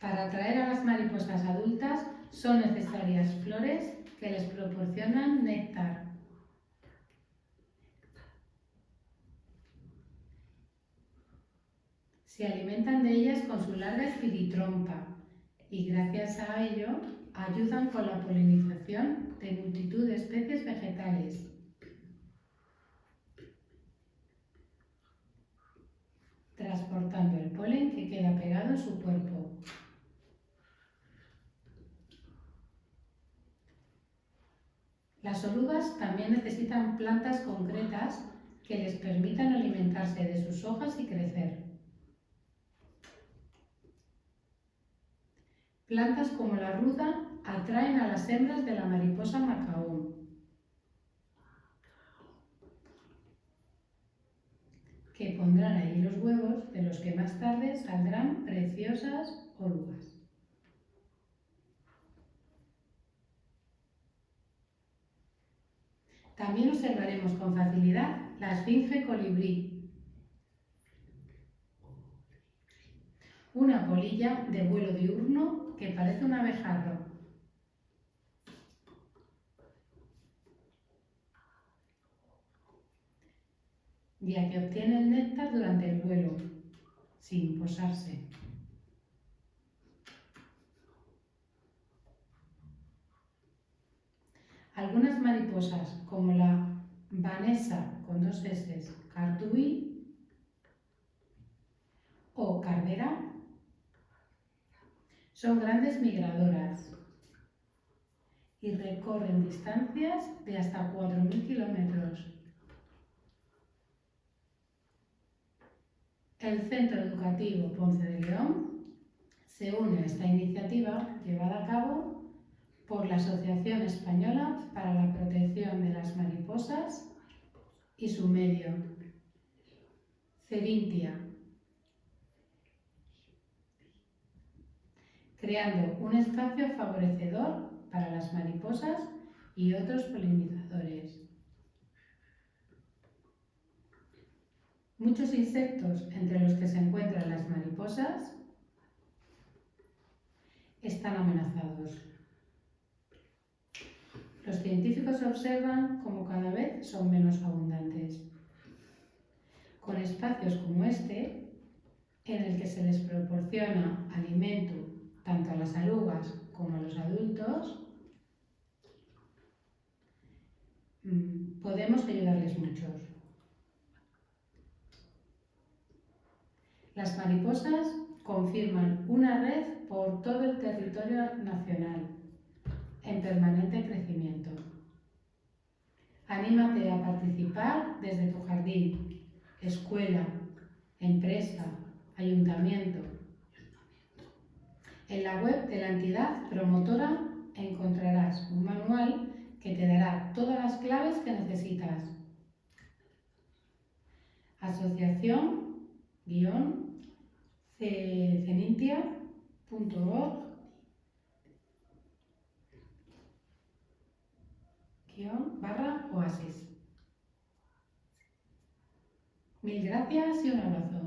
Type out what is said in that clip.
Para atraer a las mariposas adultas son necesarias flores que les proporcionan néctar. Se alimentan de ellas con su larga espiritrompa y gracias a ello ayudan con la polinización de multitud de especies vegetales. transportando el polen que queda pegado en su cuerpo. Las orugas también necesitan plantas concretas que les permitan alimentarse de sus hojas y crecer. Plantas como la ruda atraen a las hembras de la mariposa macaón. que pondrán ahí los huevos de los que más También observaremos con facilidad la esfinge colibrí, una polilla de vuelo diurno que parece un abejarro. ya que obtiene el néctar durante el vuelo, sin posarse. Algunas mariposas, como la Vanessa con dos S, Cartui o Cardera, son grandes migradoras y recorren distancias de hasta 4.000 kilómetros. El Centro Educativo Ponce de León se une a esta iniciativa llevada a cabo por la Asociación Española para la Protección de las Mariposas y su medio, Cerintia, creando un espacio favorecedor para las mariposas y otros polinizadores. Muchos insectos, entre los que se encuentran las mariposas, están amenazados. Científicos observan cómo cada vez son menos abundantes. Con espacios como este, en el que se les proporciona alimento tanto a las alugas como a los adultos, mm, podemos ayudarles muchos. Las mariposas confirman una red por todo el territorio nacional en permanente crecimiento. Anímate a participar desde tu jardín, escuela, empresa, ayuntamiento. En la web de la entidad promotora encontrarás un manual que te dará todas las claves que necesitas. Asociación barra oasis. Mil gracias y un abrazo.